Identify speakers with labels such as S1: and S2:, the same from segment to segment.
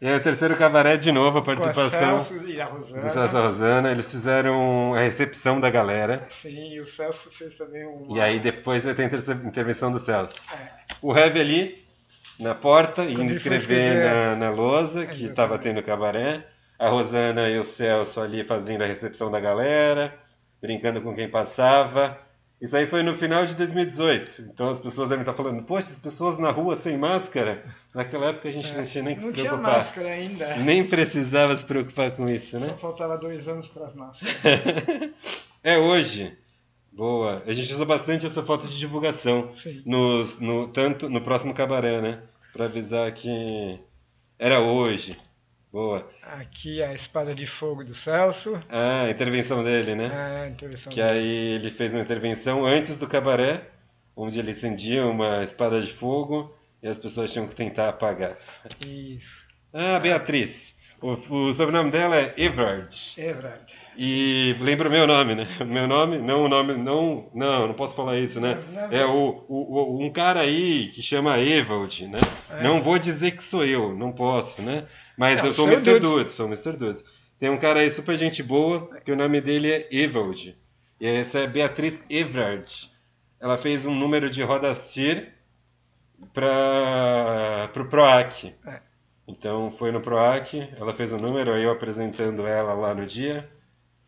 S1: E aí o terceiro cabaré de novo, a
S2: Com a
S1: participação
S2: Celso e a Rosana.
S1: do Celso e Rosana. Eles fizeram a recepção da galera.
S2: Sim, e o Celso fez também um.
S1: E aí depois vai ter a inter- intervenção do Celso.
S2: É,
S1: O Heavy ali, na porta, indo
S2: ele foi
S1: escrever na, na lousa, que estava tendo cabaré. A Rosana e o Celso ali fazendo a recepção da galera, brincando com quem passava. Isso aí foi no final de 2018. Então as pessoas devem estar falando, poxa, as pessoas na rua sem máscara. Naquela época a gente não tinha nem que
S2: É. não
S1: se
S2: tinha
S1: preocupar.
S2: máscara ainda.
S1: Nem precisava se preocupar com isso, né?
S2: Só faltava dois anos para as máscaras.
S1: É hoje. Boa. A gente usa bastante essa foto de divulgação.
S2: Sim.
S1: Nos, no, tanto no próximo cabaré, né? Pra avisar que era hoje. Boa.
S2: Aqui a espada de fogo do Celso.
S1: Ah, a intervenção dele, né?
S2: Ah, intervenção.
S1: Que aí ele fez uma intervenção antes do cabaré, onde ele acendia uma espada de fogo e as pessoas tinham que tentar apagar.
S2: Isso.
S1: Ah, Beatriz. O, o sobrenome dela é Everard.
S2: Verdade.
S1: E lembra o meu nome, né? O meu nome, não o nome, não, não, não posso falar isso, né? É o, o, o- um cara aí que chama Evald, né?
S2: É.
S1: Não vou dizer que sou eu, não posso, né? Mas
S2: Não,
S1: eu sou o Mr.
S2: Dudes.
S1: Dudes, sou o Mr. Dudes. Tem um cara aí super gente boa, que o nome dele é Evald. E essa é Beatriz Evrard. Ela fez um número de roda CIR para o PROAC.
S2: É.
S1: Então foi no PROAC, ela fez um número, aí eu apresentando ela lá no dia.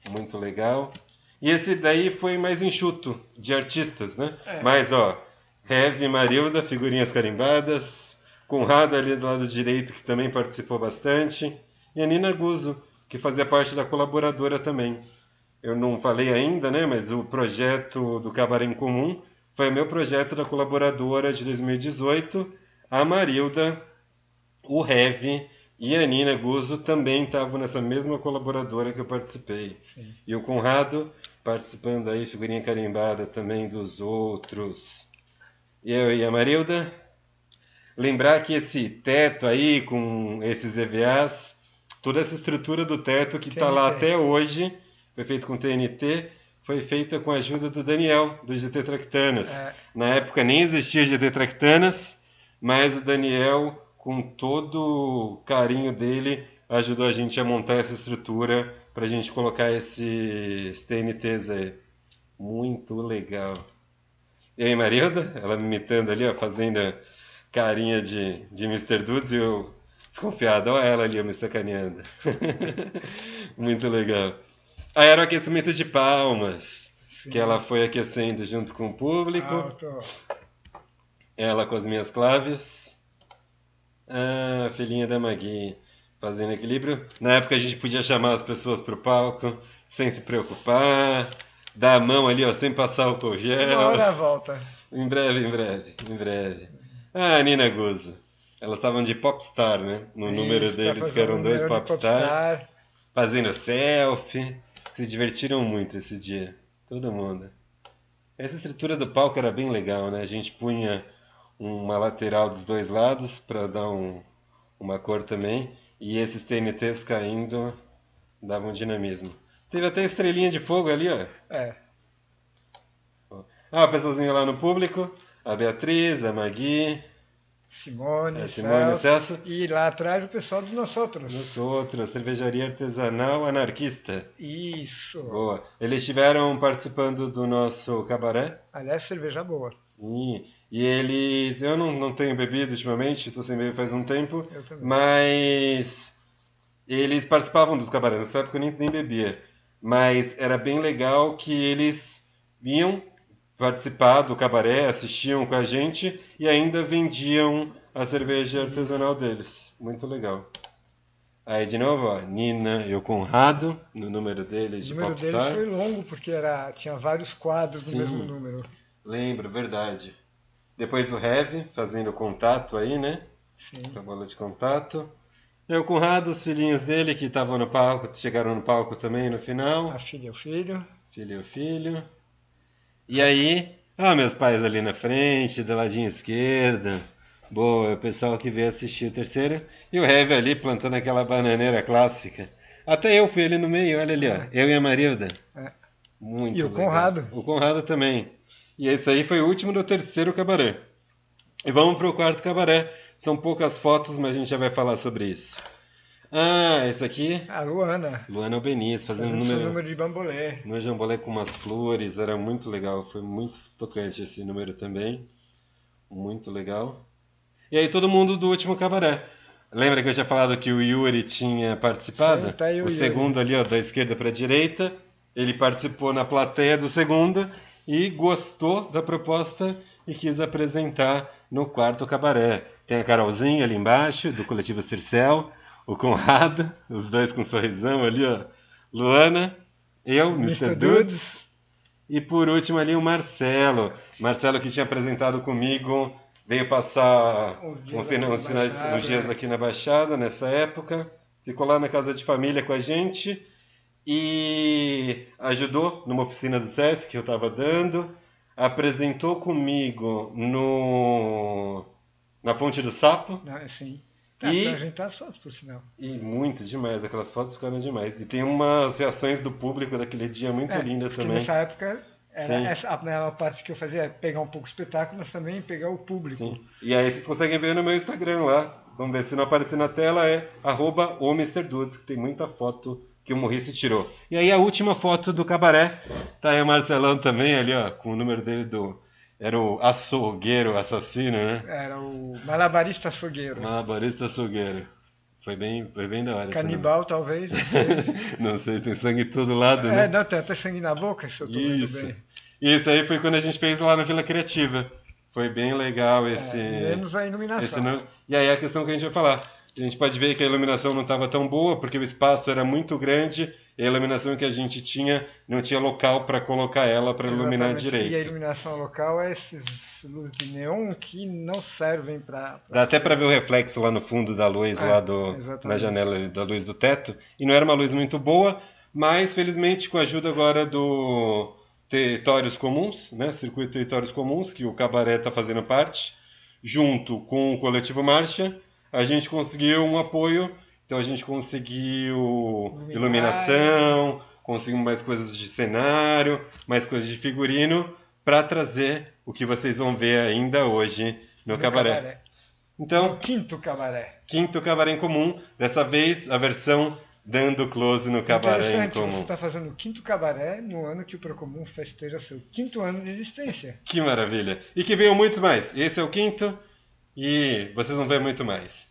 S1: Muito legal. E esse daí foi mais enxuto, de artistas, né?
S2: É.
S1: Mas, ó, Heavy Marilda, figurinhas carimbadas. Conrado ali do lado direito, que também participou bastante. E a Nina Guzzo, que fazia parte da colaboradora também. Eu não falei ainda, né? Mas o projeto do Cabaré em Comum foi o meu projeto da colaboradora de 2018. A Marilda, o Heavy e a Nina Guzzo também estavam nessa mesma colaboradora que eu participei.
S2: Sim.
S1: E o Conrado participando aí, figurinha carimbada também dos outros. E eu e a Marilda. Lembrar que esse teto aí, com esses EVAs, toda essa estrutura do teto que está lá até hoje, foi feito com TNT, foi feita com a ajuda do Daniel, do GT Tractanas.
S2: É,
S1: Na época nem existia GT Tractanas, mas o Daniel, com todo o carinho dele, ajudou a gente a montar essa estrutura para a gente colocar esses TNTs aí. Muito legal. E aí, Marilda? Ela me imitando ali, ó, fazendo carinha de, de Mr. Dudes e eu desconfiado. Olha ela ali, me sacaneando. Muito legal. Aí era o aquecimento de palmas,
S2: sim.
S1: que ela foi aquecendo junto com o público.
S2: Alto.
S1: Ela com as minhas claves. Ah, filhinha da Magui, fazendo equilíbrio. Na época a gente podia chamar as pessoas pro palco sem se preocupar. Dar a mão ali, ó, sem passar
S2: Uma
S1: gel.
S2: hora volta.
S1: Em breve, em breve, em breve. Ah, Nina Guzzo. Elas estavam de popstar, né? No número
S2: Isso, tá
S1: deles, que eram dois
S2: número
S1: popstar.
S2: popstar.
S1: Fazendo selfie. Se divertiram muito esse dia. Todo mundo. Essa estrutura do palco era bem legal, né? A gente punha uma lateral dos dois lados para dar um, uma cor também. E esses TNTs caindo davam dinamismo. Teve até estrelinha de fogo ali, ó.
S2: É,
S1: Ah, a pessoazinha lá no público. A Beatriz, a Magui,
S2: Simone,
S1: a Simone,
S2: Celso.
S1: Celso.
S2: E lá atrás o pessoal nós outros.
S1: Nós outros, cervejaria artesanal anarquista.
S2: Isso.
S1: Boa. Eles estiveram participando do nosso cabaré.
S2: Aliás, cerveja boa.
S1: E, e eles. Eu não, não tenho bebido ultimamente, estou sem beber faz um tempo.
S2: Eu também.
S1: Mas. Eles participavam dos cabarés. Nessa época eu nem, nem bebia. Mas era bem legal que eles vinham participar do cabaré, assistiam com a gente e ainda vendiam a cerveja artesanal deles. Muito legal. Aí de novo, ó, Nina e o Conrado, no número dele
S2: O
S1: de
S2: número deles
S1: Popstar.
S2: foi longo, porque era, tinha vários quadros
S1: Sim.
S2: do mesmo número.
S1: Lembro, verdade. Depois o Heavy fazendo contato aí, né?
S2: Sim.
S1: Com a bola de contato. E o Conrado, os filhinhos dele que estavam no palco, chegaram no palco também no final.
S2: A filha e o filho.
S1: Filho e o filho. E aí, ah, meus pais ali na frente, do ladinho esquerdo. Boa, é o pessoal que veio assistir o terceiro. E o Heavy ali plantando aquela bananeira clássica. Até eu fui ali no meio, olha ali, ó. Eu e a Marilda.
S2: É.
S1: Muito
S2: E o
S1: legal.
S2: Conrado.
S1: O Conrado também. E esse aí foi o último do terceiro cabaré. E vamos pro quarto cabaré. São poucas fotos, mas a gente já vai falar sobre isso. Ah, esse aqui,
S2: A Luana.
S1: Luana Albeniz, fazendo um
S2: seu
S1: número,
S2: número de bambolê.
S1: no jambolé com umas flores, era muito legal, foi muito tocante esse número também. Muito legal. E aí todo mundo do último cabaré. Lembra que eu tinha falado que o Yuri tinha participado?
S2: Sim, tá aí o
S1: o
S2: Yuri.
S1: segundo ali, ó, da esquerda para a direita. Ele participou na plateia do segundo e gostou da proposta e quis apresentar no quarto cabaré. Tem a Carolzinha ali embaixo, do coletivo Circel, o Conrado, os dois com sorrisão ali, ó. Luana, eu, Mr.
S2: Mr.
S1: Dudes. E por último ali o Marcelo. Marcelo que tinha apresentado comigo, veio passar
S2: Uns dias
S1: um
S2: aqui
S1: uns,
S2: na
S1: finais,
S2: Baixada,
S1: uns dias aqui na Baixada, nessa época. Ficou lá na casa de família com a gente e ajudou numa oficina do SESC que eu estava dando. Apresentou comigo no na Ponte do Sapo.
S2: Não, assim. Ah,
S1: E-
S2: ajeitar as fotos, por sinal.
S1: E muito demais, aquelas fotos ficaram demais. E tem umas reações do público daquele dia muito
S2: É, porque
S1: também.
S2: nessa época, era essa, a, a parte que eu fazia é pegar um pouco o espetáculo, mas também pegar o público.
S1: Sim. E aí vocês conseguem ver no meu Instagram lá. Vamos ver se não aparecer na tela, é arroba o Mr. Dudes, que tem muita foto que o Morrice tirou. E aí a última foto do cabaré, tá aí o Marcelão também ali, ó, com o número dele do... Era o açougueiro assassino, né?
S2: Era o malabarista açougueiro.
S1: Malabarista açougueiro. Foi bem, foi bem da hora.
S2: Canibal, talvez, não sei.
S1: Não sei, tem sangue todo lado, né?
S2: é, não, tem até sangue na boca, se eu tô
S1: Isso.
S2: bem.
S1: Isso aí foi quando a gente fez lá na Vila Criativa. Foi bem legal esse.
S2: É, menos a iluminação.
S1: esse E aí a questão que a gente vai falar. A gente pode ver que a iluminação não estava tão boa, porque o espaço era muito grande e a iluminação que a gente tinha não tinha local para colocar ela para iluminar
S2: Exatamente. E a
S1: direito.
S2: iluminação local é esses luzes de neon que não servem para.
S1: Dá até para ver o reflexo lá no fundo da luz,
S2: É,
S1: lá do,
S2: exatamente.
S1: na janela da luz do teto. E não era uma luz muito boa, mas felizmente com a ajuda agora do Territórios Comuns, né, Circuito Territórios Comuns, que o Cabaré está fazendo parte, junto com o Coletivo Marcha, a gente conseguiu um apoio. Então a gente conseguiu iluminação, conseguimos mais coisas de cenário, mais coisas de figurino, para trazer o que vocês vão ver ainda hoje no, Cabaré. Então,
S2: O quinto cabaré.
S1: quinto cabaré em comum, dessa vez a versão dando close no cabaré em
S2: Interessante, você
S1: comum.
S2: está fazendo o quinto cabaré no ano que o Procomum festeja seu quinto ano de existência.
S1: Que maravilha! E que venham muitos mais. Esse é o quinto e vocês vão ver muito mais.